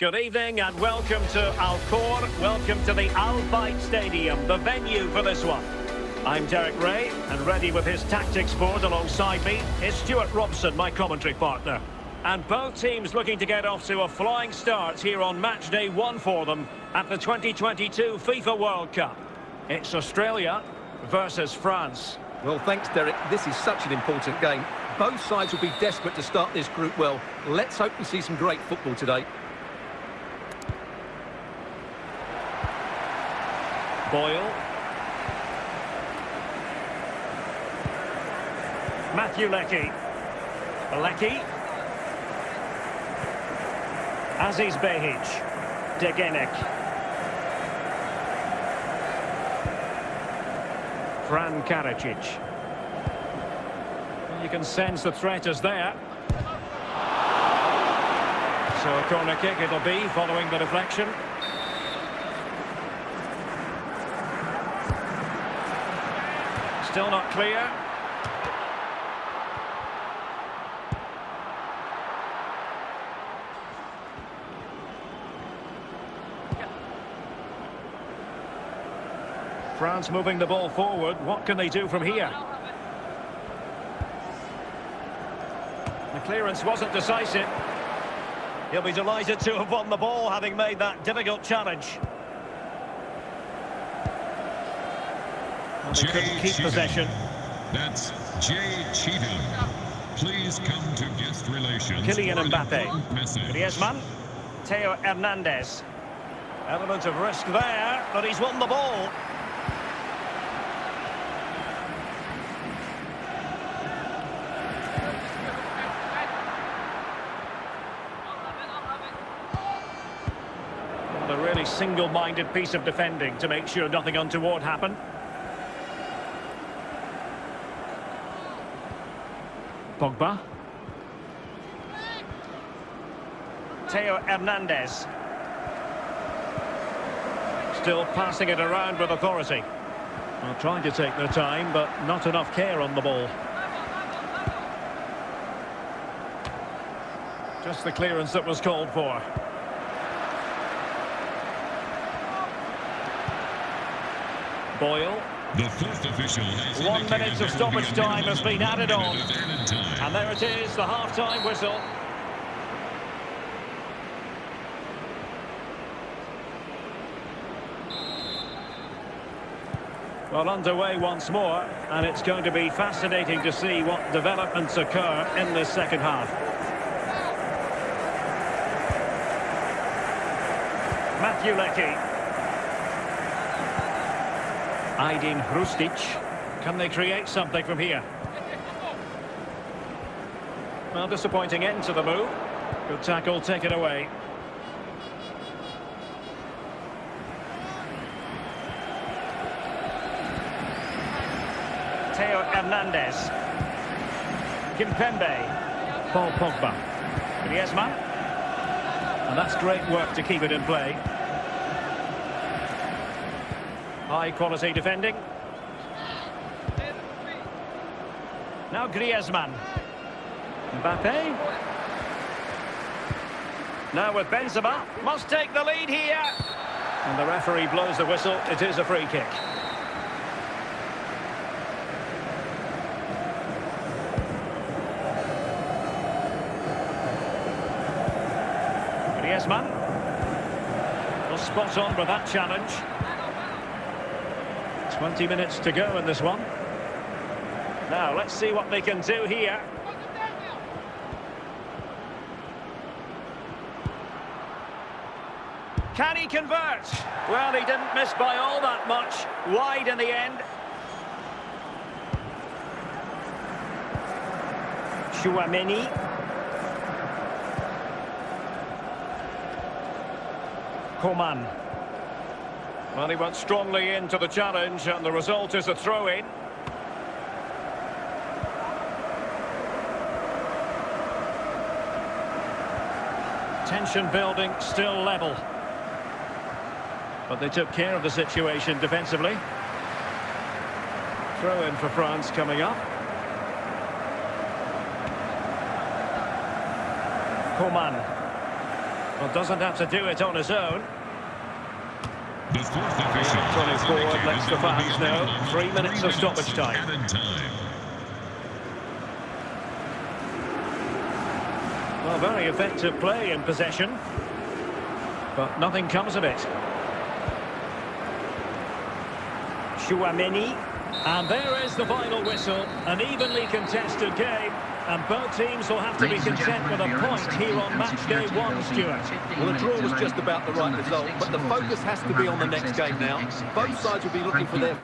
Good evening and welcome to Al Khor. Welcome to the Al Bayt Stadium, the venue for this one. I'm Derek Ray, and ready with his tactics board alongside me is Stuart Robson, my commentary partner. And both teams looking to get off to a flying start here on match day one for them at the 2022 FIFA World Cup. It's Australia versus France. Well, thanks, Derek. This is such an important game. Both sides will be desperate to start this group well. Let's hope we see some great football today. Boyle. Matthew Leckie. Leckie. Aziz Behich. Degenek. Fran Karacic. You can sense the threat is there. So a corner kick it'll be following the deflection. Still not clear. France moving the ball forward. What can they do from here? The clearance wasn't decisive. He'll be delighted to have won the ball, having made that difficult challenge. Well, they couldn't keep Cheatham. possession. That's Jay Cheatham. Please come to guest relations Kylian for an Mbappe. Griezmann. Theo Hernandez. Element of risk there, but he's won the ball. A really single-minded piece of defending to make sure nothing untoward happened. Pogba. Theo Hernandez. Still passing it around with authority. Well, trying to take their time, but not enough care on the ball. Just the clearance that was called for. Boyle. The fourth official has One minute of stoppage time has been added on. And there it is, the half-time whistle. Well, underway once more, and it's going to be fascinating to see what developments occur in this second half. Matthew Leckie. Aydin Hrustic. Can they create something from here? Well, disappointing end to the move. Good tackle, take it away. Theo Hernandez. Kimpembe. Paul Pogba. Griezmann. And that's great work to keep it in play. High quality defending. Now Griezmann. Mbappe. Now with Benzema. Must take the lead here. And the referee blows the whistle. It is a free kick. Griezmann. Well, spot on with that challenge. 20 minutes to go in this one. Now, let's see what they can do here. Can he convert? Well, he didn't miss by all that much. Wide in the end. Tchouameni. Coman. Well, he went strongly into the challenge, and the result is a throw-in. Tension building, still level. But they took care of the situation defensively. Throw in for France coming up. Coman. Well, doesn't have to do it on his own. The fourth official Tony has forward indicated lets the there will be fans know. Three minutes of stoppage time. time. Well, very effective play in possession. But nothing comes of it. Tchouameni. And there is the final whistle. An evenly contested game. And both teams will have to be Ladies and content with a point here on match day one, Stuart. Well, the draw was just about the right result, but the focus has to be on the next game now. Both sides will be looking for their